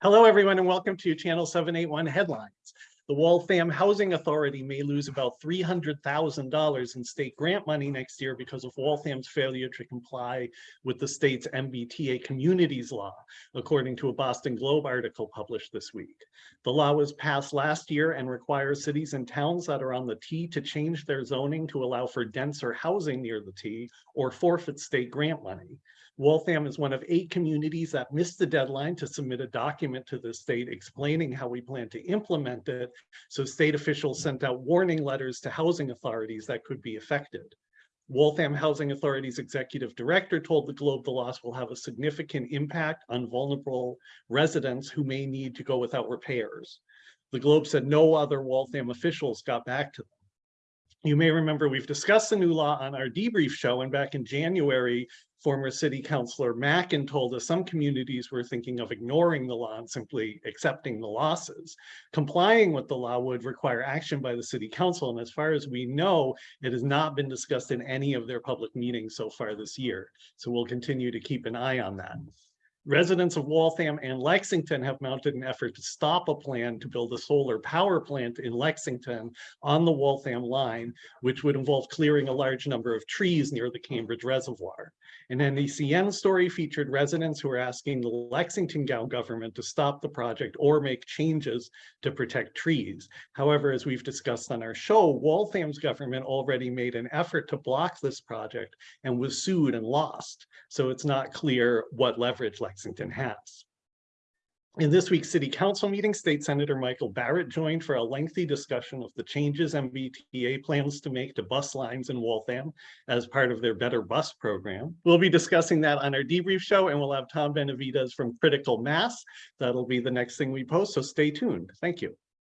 Hello, everyone, and welcome to Channel 781 Headlines. The Waltham Housing Authority may lose about $300,000 in state grant money next year because of Waltham's failure to comply with the state's MBTA communities law, according to a Boston Globe article published this week. The law was passed last year and requires cities and towns that are on the T to change their zoning to allow for denser housing near the T or forfeit state grant money. Waltham is one of eight communities that missed the deadline to submit a document to the state explaining how we plan to implement it. So state officials sent out warning letters to housing authorities that could be affected. Waltham Housing Authority's executive director told the Globe the loss will have a significant impact on vulnerable residents who may need to go without repairs. The Globe said no other Waltham officials got back to them. You may remember we've discussed the new law on our debrief show and back in January, former city councilor Mackin told us some communities were thinking of ignoring the law and simply accepting the losses. Complying with the law would require action by the city council. And as far as we know, it has not been discussed in any of their public meetings so far this year. So we'll continue to keep an eye on that. Residents of Waltham and Lexington have mounted an effort to stop a plan to build a solar power plant in Lexington on the Waltham line, which would involve clearing a large number of trees near the Cambridge Reservoir. An NECN story featured residents who are asking the Lexington government to stop the project or make changes to protect trees. However, as we've discussed on our show, Waltham's government already made an effort to block this project and was sued and lost. So it's not clear what leverage Lexington Lexington has. In this week's city council meeting, state senator Michael Barrett joined for a lengthy discussion of the changes MBTA plans to make to bus lines in Waltham as part of their Better Bus program. We'll be discussing that on our debrief show and we'll have Tom Benavides from Critical Mass. That'll be the next thing we post, so stay tuned. Thank you.